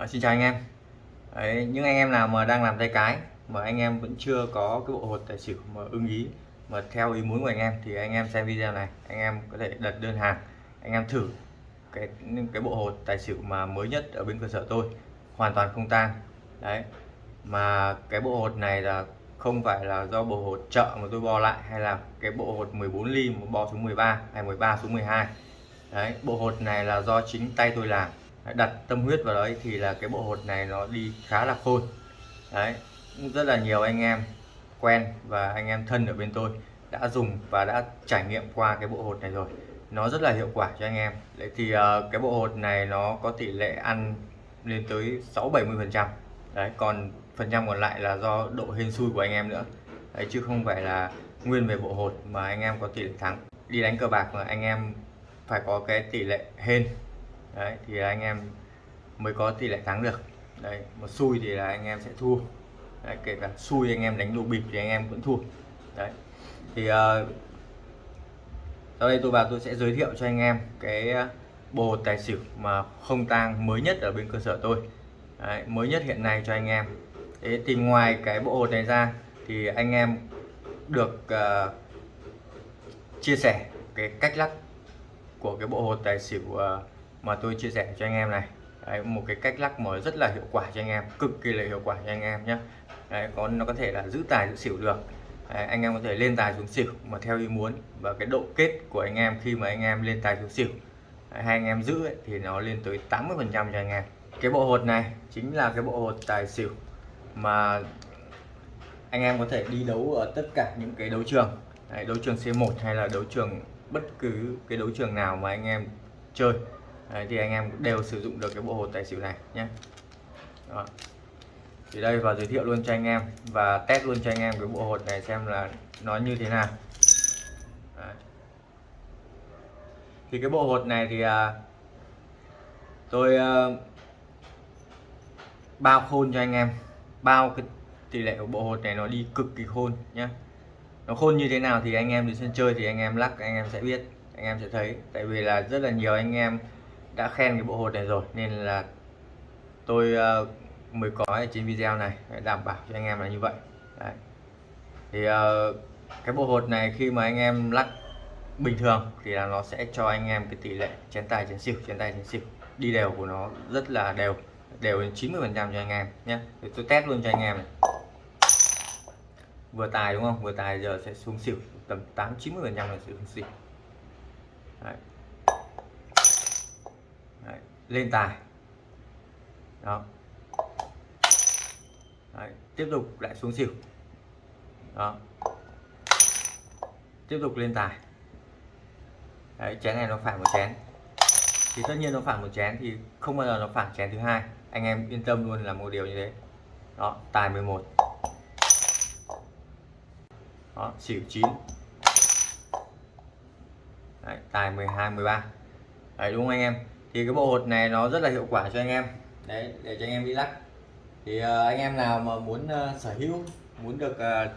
À, xin chào anh em. Đấy, những anh em nào mà đang làm tay cái mà anh em vẫn chưa có cái bộ hột tài xỉu mà ưng ý mà theo ý muốn của anh em thì anh em xem video này anh em có thể đặt đơn hàng anh em thử cái cái bộ hột tài xỉu mà mới nhất ở bên cơ sở tôi hoàn toàn không tang. Đấy mà cái bộ hột này là không phải là do bộ hột chợ mà tôi bo lại hay là cái bộ hột 14 ly mà bo xuống 13 hay 13 xuống 12 đấy bộ hột này là do chính tay tôi làm đặt tâm huyết vào đấy thì là cái bộ hột này nó đi khá là khôn. Đấy rất là nhiều anh em quen và anh em thân ở bên tôi đã dùng và đã trải nghiệm qua cái bộ hột này rồi. Nó rất là hiệu quả cho anh em. Đấy thì uh, cái bộ hột này nó có tỷ lệ ăn lên tới 6 70 phần trăm. Đấy còn phần trăm còn lại là do độ hên xui của anh em nữa. Đấy chứ không phải là nguyên về bộ hột mà anh em có tỷ lệ thắng. Đi đánh cờ bạc mà anh em phải có cái tỷ lệ hên đấy thì anh em mới có tỷ lệ thắng được. Đây một xui thì là anh em sẽ thua. Đấy, kể cả xui anh em đánh lô bịp thì anh em vẫn thua. Đấy thì uh, sau đây tôi vào tôi sẽ giới thiệu cho anh em cái ờ, bộ tài xỉu mà không tang mới nhất ở bên cơ sở tôi. Đấy, mới nhất hiện nay cho anh em. Thế thì ngoài cái bộ hột này ra thì anh em được uh, chia sẻ cái cách lắc của cái bộ hột tài xỉu uh, mà tôi chia sẻ cho anh em này. Đấy, một cái cách lắc mở rất là hiệu quả cho anh em cực kỳ là hiệu quả cho anh em nhé Đấy, có nó có thể là giữ tài giữ xỉu được. Đấy, anh em có thể lên tài xuống xỉu mà theo ý muốn. Và cái độ kết của anh em khi mà anh em lên tài xuống xỉu Đấy, hai anh em giữ ấy, thì nó lên tới 80 phần trăm cho anh em. Cái bộ hột này chính là cái bộ hột tài xỉu mà anh em có thể đi đấu ở tất cả những cái đấu trường. Đấy, đấu trường C1 hay là đấu trường bất cứ cái đấu trường nào mà anh em chơi. Đấy, thì anh em đều sử dụng được cái bộ hột tài xỉu này nhé. Đó. thì đây và giới thiệu luôn cho anh em và test luôn cho anh em cái bộ hột này xem là nó như thế nào. Đấy. thì cái bộ hột này thì à, tôi à, bao khôn cho anh em. Bao cái tỷ lệ của bộ hột này nó đi cực kỳ khôn nhé. Nó khôn như thế nào thì anh em đi sân chơi thì anh em lắc anh em sẽ biết anh em sẽ thấy. Tại vì là rất là nhiều anh em đã khen cái bộ hột này rồi nên là tôi uh, mới có trên video này để đảm bảo cho anh em là như vậy. Đấy. thì uh, cái bộ hột này khi mà anh em lắc bình thường thì là nó sẽ cho anh em cái tỷ lệ chén tài chén xỉu chén tài chén xỉu. Đi đều của nó rất là đều đều đến 90 phần trăm cho anh em nhé. Thì tôi test luôn cho anh em này. Vừa tài đúng không? Vừa tài giờ sẽ xuống xỉu tầm 8 90 phần trăm là xuống xỉu. Đấy lên tài. Đó. Đấy. tiếp tục lại xuống xỉu. Đó. Tiếp tục lên tài. Đấy, chén này nó phản một chén. Thì tất nhiên nó phản một chén thì không bao giờ nó phản chén thứ hai. Anh em yên tâm luôn là một điều như thế. Đó tài 11 đó xỉu 9 Đấy, tài 12 13 Đấy đúng không anh em? Thì cái bộ hột này nó rất là hiệu quả cho anh em. Đấy để cho anh em đi lắc thì uh, anh em nào mà muốn uh, sở hữu muốn được uh,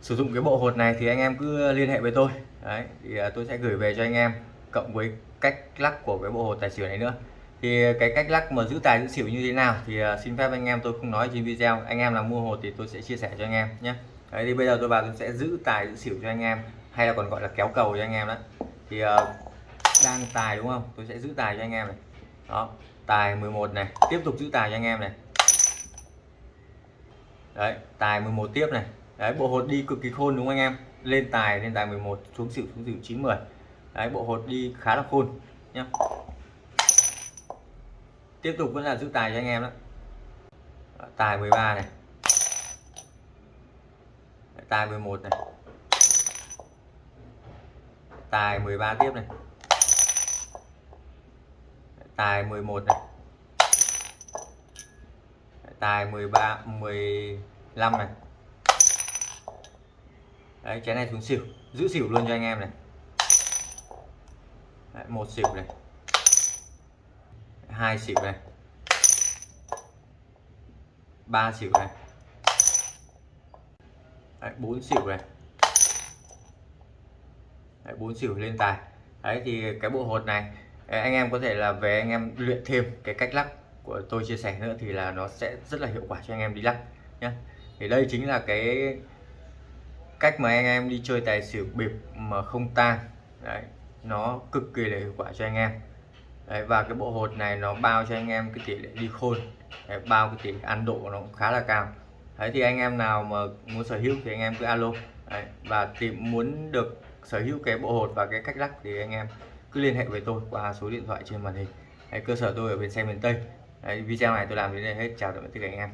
sử dụng cái bộ hột này thì anh em cứ liên hệ với tôi. Đấy thì uh, tôi sẽ gửi về cho anh em cộng với cách lắc của cái bộ hột tài xỉu này nữa. Thì cái cách lắc mà giữ tài giữ xỉu như thế nào thì uh, xin phép anh em tôi không nói trên video. Anh em nào mua hột thì tôi sẽ chia sẻ cho anh em nhé. Đấy thì bây giờ tôi vào tôi sẽ giữ tài giữ xỉu cho anh em hay là còn gọi là kéo cầu cho anh em đó thì uh, đang tài đúng không? Tôi sẽ giữ tài cho anh em này. Đó, tài 11 này. Tiếp tục giữ tài cho anh em này. Đấy, tài 11 tiếp này. Đấy, bộ hột đi cực kỳ khôn đúng không anh em? Lên tài lên tài 11 xuống xỉu xuống xỉu 90 đấy, bộ hột đi khá là khôn, nhá. Tiếp tục vẫn là giữ tài cho anh em đó. Tài 13 này. Tài 11 này. Tài 13 tiếp này tài 11 này. Tài 13 15 này. Đấy chén này xuống xỉu. Giữ xỉu luôn cho anh em này. Đấy, một xỉu này. Hai xỉu này. Ba xỉu này. Đấy, 4 xỉu này. Đấy, 4 xỉu lên tài. Đấy thì cái bộ hột này anh em có thể là về anh em luyện thêm cái cách lắc của tôi chia sẻ nữa thì là nó sẽ rất là hiệu quả cho anh em đi lắc nhé thì đây chính là cái cách mà anh em đi chơi tài xỉu bịp mà không tang. Đấy nó cực kỳ là hiệu quả cho anh em. Đấy, và cái bộ hột này nó bao cho anh em cái tỷ lệ đi khôn. Đấy, bao cái tỷ lệ ăn độ nó cũng khá là cao. Đấy thì anh em nào mà muốn sở hữu thì anh em cứ alo. Đấy, và tìm muốn được sở hữu cái bộ hột và cái cách lắc thì anh em cứ liên hệ với tôi qua số điện thoại trên màn hình. Đấy, cơ sở tôi ở bên xe miền Tây. Đấy, video này tôi làm đến đây hết. Chào tạm biệt tất cả anh em.